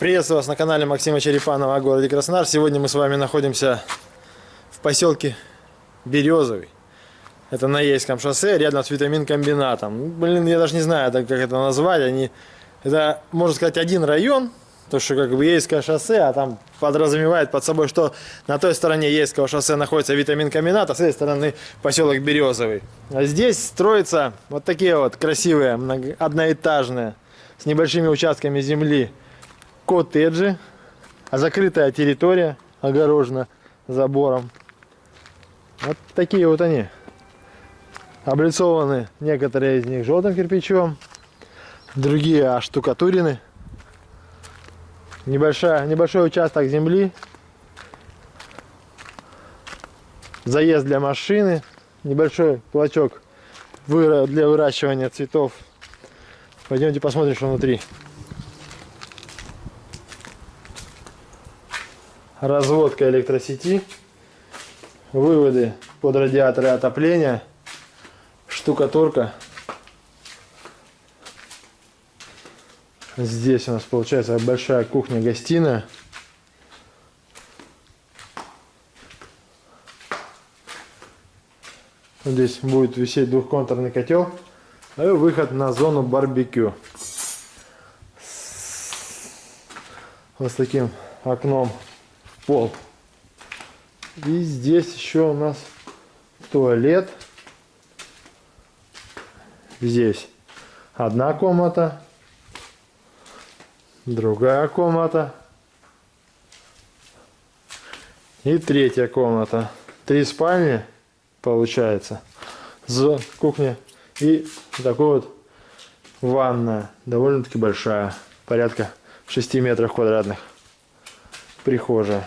Приветствую вас на канале Максима Черепанова о городе Краснодар. Сегодня мы с вами находимся в поселке Березовый. Это на Ейском шоссе, рядом с витамин-комбинатом. Блин, я даже не знаю, как это назвать. Они, это, можно сказать, один район, то что как бы Ейское шоссе, а там подразумевает под собой, что на той стороне Ейского шоссе находится витамин-комбинат, а с этой стороны поселок Березовый. А здесь строятся вот такие вот красивые, одноэтажные, с небольшими участками земли коттеджи, а закрытая территория огорожена забором. Вот такие вот они. Облицованы некоторые из них желтым кирпичом, другие оштукатурены. Небольшая, небольшой участок земли. Заезд для машины. Небольшой клочок для выращивания цветов. Пойдемте посмотрим, что внутри. Разводка электросети, выводы под радиаторы отопления, штукатурка. Здесь у нас получается большая кухня-гостиная. Здесь будет висеть двухконтурный котел. И выход на зону барбекю. Вот с таким окном пол. И здесь еще у нас туалет. Здесь одна комната, другая комната и третья комната. Три спальни получается. З кухня и такой вот ванная, довольно-таки большая, порядка 6 метров квадратных. Прихожая.